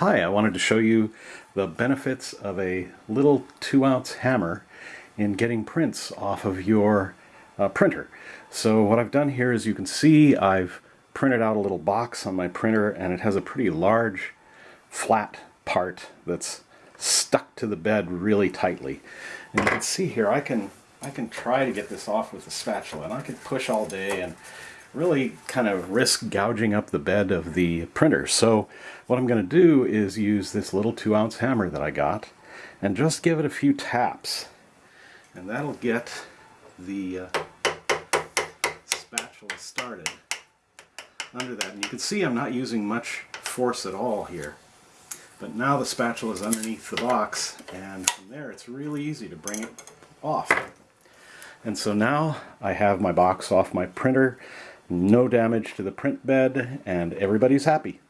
Hi, I wanted to show you the benefits of a little two ounce hammer in getting prints off of your uh, printer. So what I've done here is you can see I've printed out a little box on my printer and it has a pretty large flat part that's stuck to the bed really tightly. And you can see here I can I can try to get this off with a spatula and I can push all day and really kind of risk gouging up the bed of the printer. So what I'm going to do is use this little two ounce hammer that I got and just give it a few taps. And that'll get the uh, spatula started under that. And you can see I'm not using much force at all here. But now the spatula is underneath the box and from there it's really easy to bring it off. And so now I have my box off my printer no damage to the print bed, and everybody's happy.